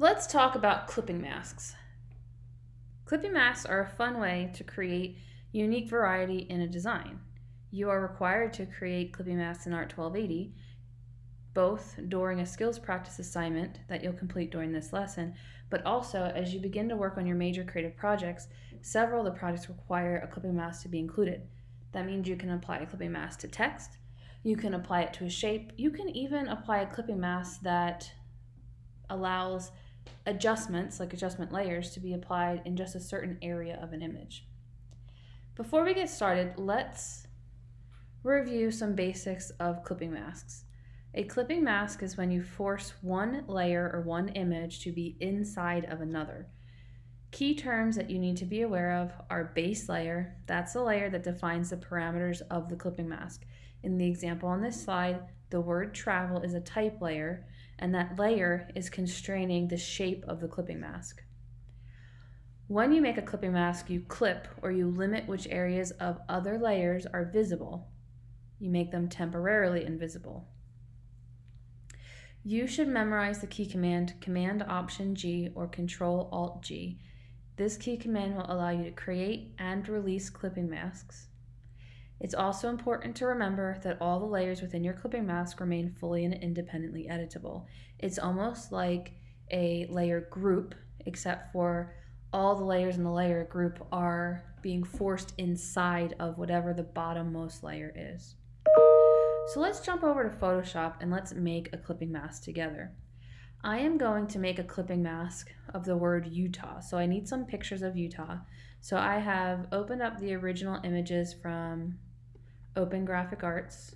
Let's talk about clipping masks. Clipping masks are a fun way to create unique variety in a design. You are required to create clipping masks in ART 1280, both during a skills practice assignment that you'll complete during this lesson, but also as you begin to work on your major creative projects, several of the projects require a clipping mask to be included. That means you can apply a clipping mask to text, you can apply it to a shape, you can even apply a clipping mask that allows adjustments, like adjustment layers, to be applied in just a certain area of an image. Before we get started, let's review some basics of clipping masks. A clipping mask is when you force one layer or one image to be inside of another. Key terms that you need to be aware of are base layer, that's the layer that defines the parameters of the clipping mask. In the example on this slide, the word travel is a type layer, and that layer is constraining the shape of the clipping mask. When you make a clipping mask, you clip or you limit which areas of other layers are visible. You make them temporarily invisible. You should memorize the key command Command Option G or Control Alt G. This key command will allow you to create and release clipping masks. It's also important to remember that all the layers within your clipping mask remain fully and independently editable. It's almost like a layer group, except for all the layers in the layer group are being forced inside of whatever the bottommost layer is. So let's jump over to Photoshop and let's make a clipping mask together. I am going to make a clipping mask of the word Utah. So I need some pictures of Utah. So I have opened up the original images from Open Graphic Arts,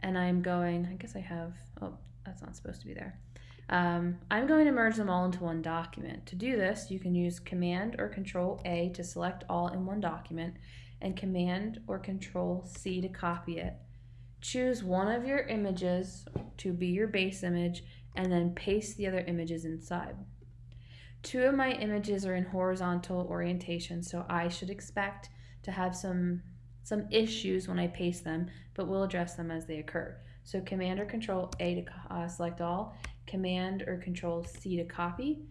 and I'm going, I guess I have, oh, that's not supposed to be there. Um, I'm going to merge them all into one document. To do this, you can use Command or Control A to select all in one document, and Command or Control C to copy it. Choose one of your images to be your base image, and then paste the other images inside. Two of my images are in horizontal orientation, so I should expect to have some some issues when I paste them, but we'll address them as they occur. So Command or Control A to uh, select all, Command or Control C to copy,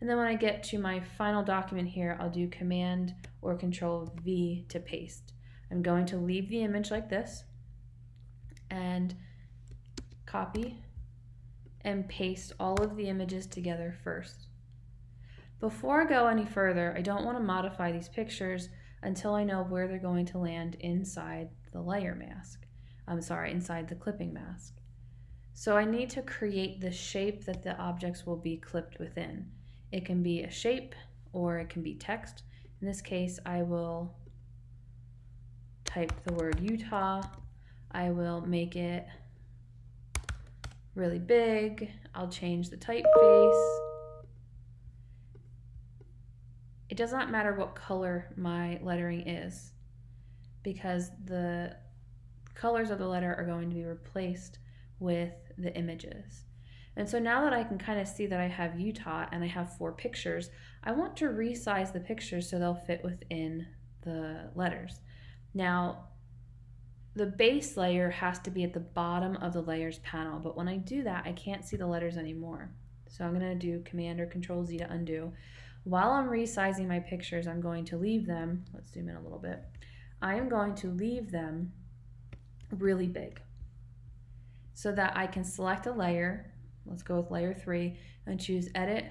and then when I get to my final document here, I'll do Command or Control V to paste. I'm going to leave the image like this and copy and paste all of the images together first. Before I go any further, I don't want to modify these pictures until I know where they're going to land inside the layer mask. I'm sorry, inside the clipping mask. So I need to create the shape that the objects will be clipped within. It can be a shape or it can be text. In this case, I will type the word Utah. I will make it really big. I'll change the typeface. It does not matter what color my lettering is because the colors of the letter are going to be replaced with the images. And so now that I can kind of see that I have Utah and I have four pictures, I want to resize the pictures so they'll fit within the letters. Now, the base layer has to be at the bottom of the layers panel, but when I do that, I can't see the letters anymore. So I'm gonna do Command or Control Z to undo. While I'm resizing my pictures, I'm going to leave them, let's zoom in a little bit, I am going to leave them really big so that I can select a layer, let's go with layer three, and choose Edit,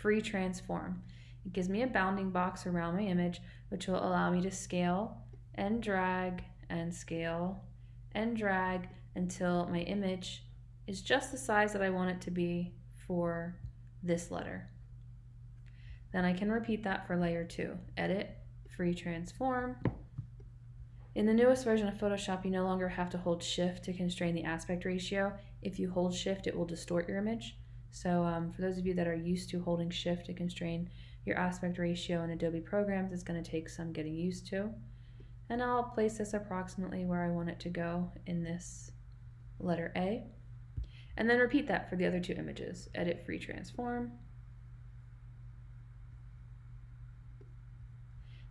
Free Transform. It gives me a bounding box around my image, which will allow me to scale and drag and scale and drag until my image is just the size that I want it to be for this letter. Then I can repeat that for layer two. Edit, free transform. In the newest version of Photoshop, you no longer have to hold shift to constrain the aspect ratio. If you hold shift, it will distort your image. So um, for those of you that are used to holding shift to constrain your aspect ratio in Adobe programs, it's gonna take some getting used to. And I'll place this approximately where I want it to go in this letter A. And then repeat that for the other two images. Edit, free transform.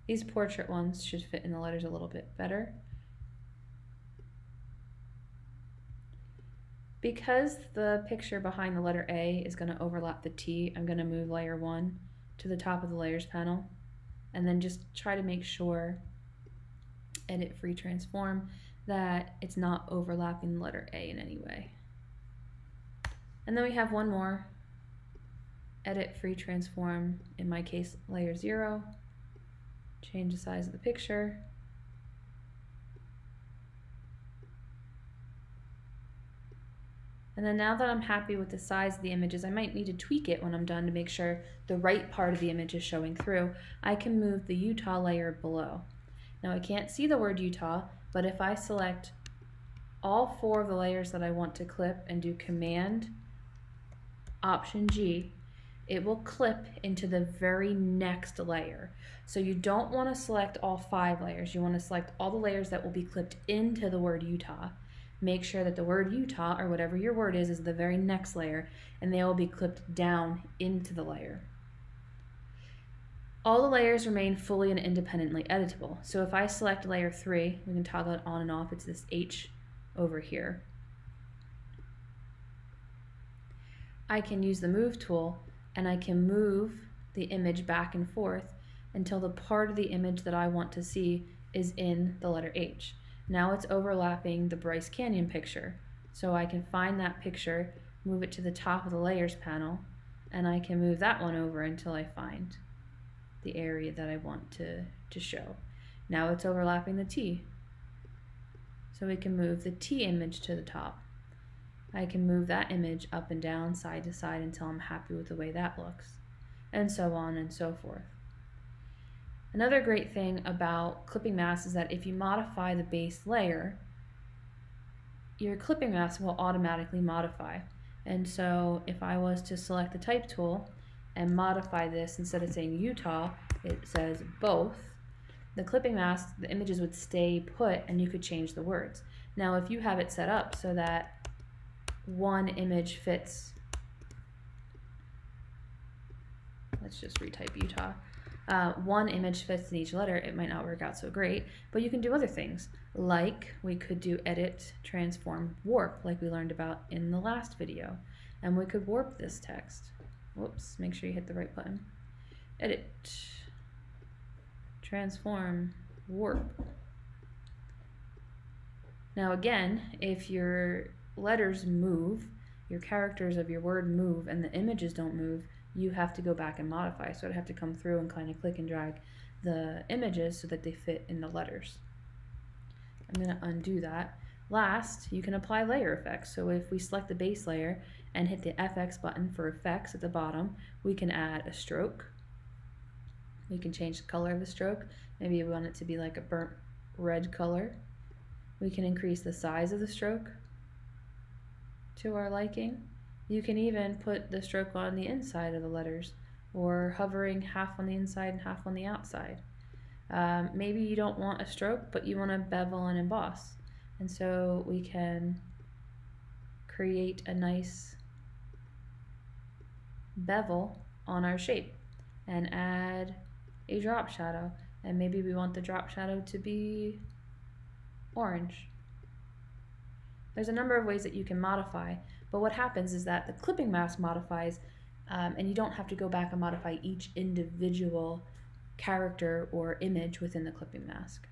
These portrait ones should fit in the letters a little bit better. Because the picture behind the letter A is going to overlap the T, I'm going to move layer 1 to the top of the layers panel and then just try to make sure, edit free transform, that it's not overlapping the letter A in any way. And then we have one more, edit free transform, in my case layer 0, change the size of the picture, And then now that I'm happy with the size of the images, I might need to tweak it when I'm done to make sure the right part of the image is showing through. I can move the Utah layer below. Now I can't see the word Utah, but if I select all four of the layers that I want to clip and do Command Option G, it will clip into the very next layer. So you don't want to select all five layers. You want to select all the layers that will be clipped into the word Utah make sure that the word Utah or whatever your word is is the very next layer and they will be clipped down into the layer. All the layers remain fully and independently editable. So if I select layer 3, we can toggle it on and off. It's this H over here. I can use the move tool and I can move the image back and forth until the part of the image that I want to see is in the letter H. Now it's overlapping the Bryce Canyon picture. So I can find that picture, move it to the top of the layers panel, and I can move that one over until I find the area that I want to, to show. Now it's overlapping the T. So we can move the T image to the top. I can move that image up and down, side to side until I'm happy with the way that looks, and so on and so forth. Another great thing about clipping masks is that if you modify the base layer, your clipping mask will automatically modify. And so if I was to select the type tool and modify this, instead of saying Utah, it says both, the clipping mask, the images would stay put and you could change the words. Now if you have it set up so that one image fits, let's just retype Utah, uh, one image fits in each letter, it might not work out so great, but you can do other things. Like we could do edit, transform, warp, like we learned about in the last video. And we could warp this text. Whoops, make sure you hit the right button. Edit, transform, warp. Now again, if your letters move, your characters of your word move, and the images don't move, you have to go back and modify. So I'd have to come through and kind of click and drag the images so that they fit in the letters. I'm going to undo that. Last, you can apply layer effects. So if we select the base layer and hit the FX button for effects at the bottom, we can add a stroke. We can change the color of the stroke. Maybe we want it to be like a burnt red color. We can increase the size of the stroke to our liking. You can even put the stroke on the inside of the letters or hovering half on the inside and half on the outside. Um, maybe you don't want a stroke, but you want to bevel and emboss. And so we can create a nice bevel on our shape and add a drop shadow. And maybe we want the drop shadow to be orange. There's a number of ways that you can modify, but what happens is that the clipping mask modifies um, and you don't have to go back and modify each individual character or image within the clipping mask.